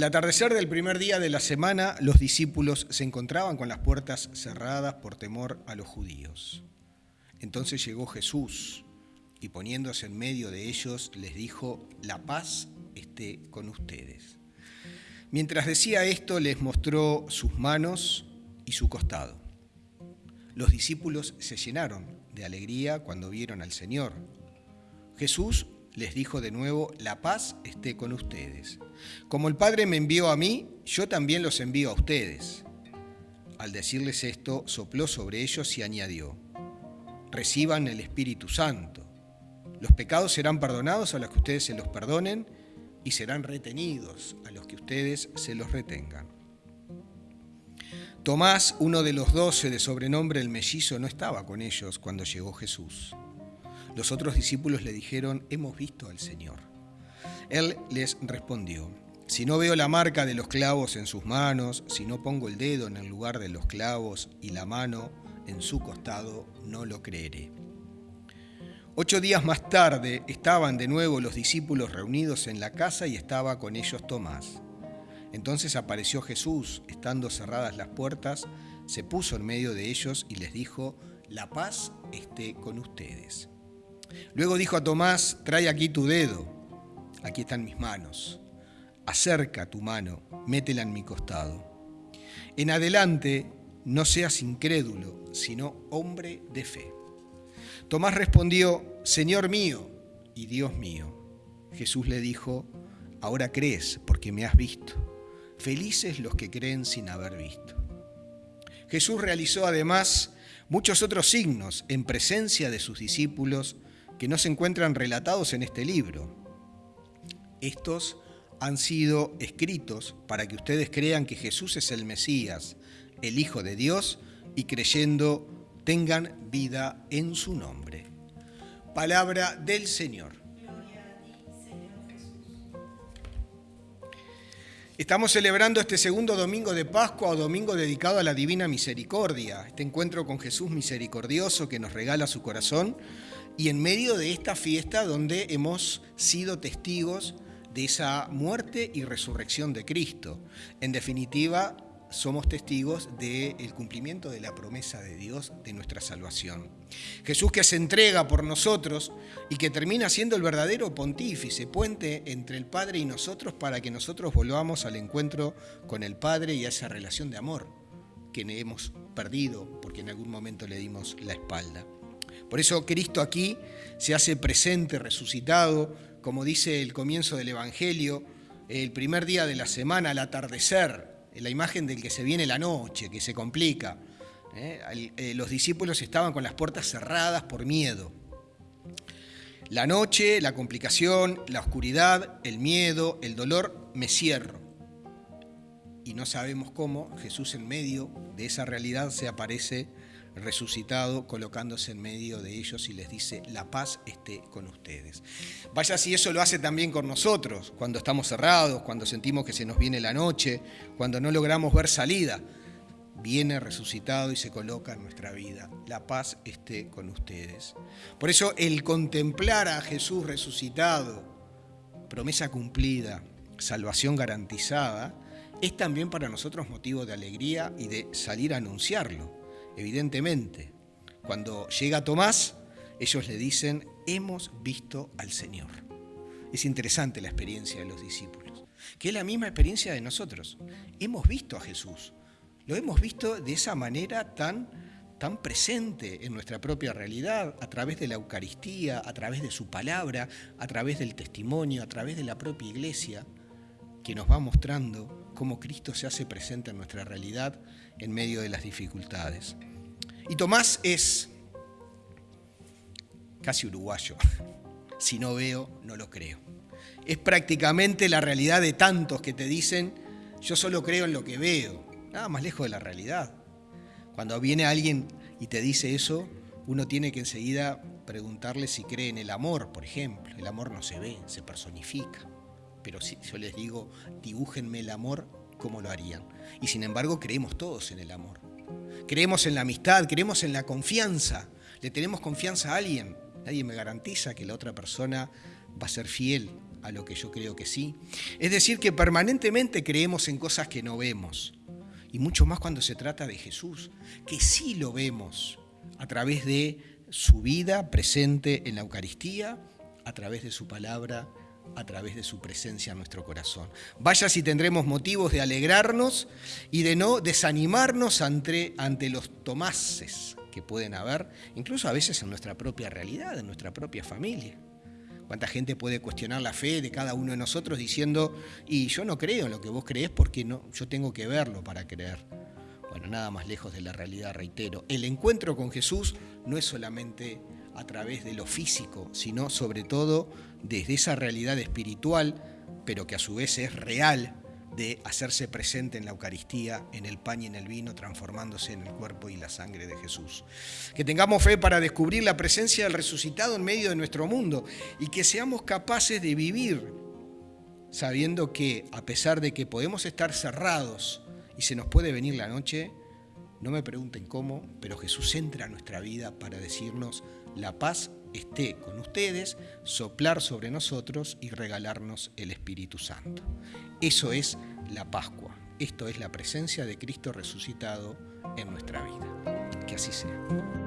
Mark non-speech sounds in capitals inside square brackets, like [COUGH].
Al atardecer del primer día de la semana, los discípulos se encontraban con las puertas cerradas por temor a los judíos. Entonces llegó Jesús y poniéndose en medio de ellos les dijo, la paz esté con ustedes. Mientras decía esto, les mostró sus manos y su costado. Los discípulos se llenaron de alegría cuando vieron al Señor. Jesús les dijo de nuevo, la paz esté con ustedes. Como el Padre me envió a mí, yo también los envío a ustedes. Al decirles esto, sopló sobre ellos y añadió, reciban el Espíritu Santo. Los pecados serán perdonados a los que ustedes se los perdonen y serán retenidos a los que ustedes se los retengan. Tomás, uno de los doce de sobrenombre el mellizo, no estaba con ellos cuando llegó Jesús. Los otros discípulos le dijeron, hemos visto al Señor. Él les respondió, si no veo la marca de los clavos en sus manos, si no pongo el dedo en el lugar de los clavos y la mano en su costado, no lo creeré. Ocho días más tarde estaban de nuevo los discípulos reunidos en la casa y estaba con ellos Tomás. Entonces apareció Jesús, estando cerradas las puertas, se puso en medio de ellos y les dijo, la paz esté con ustedes. Luego dijo a Tomás, trae aquí tu dedo, aquí están mis manos, acerca tu mano, métela en mi costado. En adelante no seas incrédulo, sino hombre de fe. Tomás respondió, Señor mío y Dios mío. Jesús le dijo, ahora crees porque me has visto. Felices los que creen sin haber visto. Jesús realizó además muchos otros signos en presencia de sus discípulos que no se encuentran relatados en este libro. Estos han sido escritos para que ustedes crean que Jesús es el Mesías, el Hijo de Dios, y creyendo tengan vida en su nombre. Palabra del Señor. Estamos celebrando este segundo domingo de Pascua o domingo dedicado a la Divina Misericordia, este encuentro con Jesús misericordioso que nos regala su corazón y en medio de esta fiesta donde hemos sido testigos de esa muerte y resurrección de Cristo. En definitiva, somos testigos del cumplimiento de la promesa de Dios de nuestra salvación. Jesús que se entrega por nosotros y que termina siendo el verdadero pontífice, puente entre el Padre y nosotros para que nosotros volvamos al encuentro con el Padre y a esa relación de amor que hemos perdido porque en algún momento le dimos la espalda. Por eso Cristo aquí se hace presente, resucitado, como dice el comienzo del Evangelio, el primer día de la semana, al atardecer, la imagen del que se viene la noche, que se complica. ¿eh? Eh, los discípulos estaban con las puertas cerradas por miedo. La noche, la complicación, la oscuridad, el miedo, el dolor, me cierro. Y no sabemos cómo Jesús en medio de esa realidad se aparece resucitado, colocándose en medio de ellos y les dice, la paz esté con ustedes. Vaya si eso lo hace también con nosotros, cuando estamos cerrados, cuando sentimos que se nos viene la noche, cuando no logramos ver salida. Viene resucitado y se coloca en nuestra vida. La paz esté con ustedes. Por eso el contemplar a Jesús resucitado, promesa cumplida, salvación garantizada, es también para nosotros motivo de alegría y de salir a anunciarlo evidentemente. Cuando llega Tomás, ellos le dicen, hemos visto al Señor. Es interesante la experiencia de los discípulos, que es la misma experiencia de nosotros. Hemos visto a Jesús, lo hemos visto de esa manera tan, tan presente en nuestra propia realidad, a través de la Eucaristía, a través de su palabra, a través del testimonio, a través de la propia iglesia, que nos va mostrando cómo Cristo se hace presente en nuestra realidad en medio de las dificultades. Y Tomás es casi uruguayo. [LAUGHS] Si no veo, no lo creo. Es prácticamente la realidad de tantos que te dicen, yo solo creo en lo que veo. Nada más lejos de la realidad. Cuando viene alguien y te dice eso, uno tiene que enseguida preguntarle si cree en el amor, por ejemplo. El amor no se ve, se personifica. Pero si yo les digo, dibújenme el amor, ¿cómo lo harían? Y sin embargo, creemos todos en el amor. Creemos en la amistad, creemos en la confianza. Le tenemos confianza a alguien. Nadie me garantiza que la otra persona va a ser fiel a lo que yo creo que sí. Es decir, que permanentemente creemos en cosas que no vemos. Y mucho más cuando se trata de Jesús, que sí lo vemos a través de su vida presente en la Eucaristía, a través de su palabra, a través de su presencia en nuestro corazón. Vaya si tendremos motivos de alegrarnos y de no desanimarnos ante, ante los tomases que pueden haber, incluso a veces en nuestra propia realidad, en nuestra propia familia. ¿Cuánta gente puede cuestionar la fe de cada uno de nosotros diciendo, y yo no creo en lo que vos crees porque no, yo tengo que verlo para creer? Bueno, nada más lejos de la realidad, reitero. El encuentro con Jesús no es solamente a través de lo físico, sino sobre todo desde esa realidad espiritual, pero que a su vez es real de hacerse presente en la Eucaristía, en el pan y en el vino, transformándose en el cuerpo y la sangre de Jesús. Que tengamos fe para descubrir la presencia del resucitado en medio de nuestro mundo y que seamos capaces de vivir sabiendo que a pesar de que podemos estar cerrados y se nos puede venir la noche, no me pregunten cómo, pero Jesús entra a nuestra vida para decirnos, la paz esté con ustedes, soplar sobre nosotros y regalarnos el Espíritu Santo. Eso es la Pascua. Esto es la presencia de Cristo resucitado en nuestra vida. Que así sea.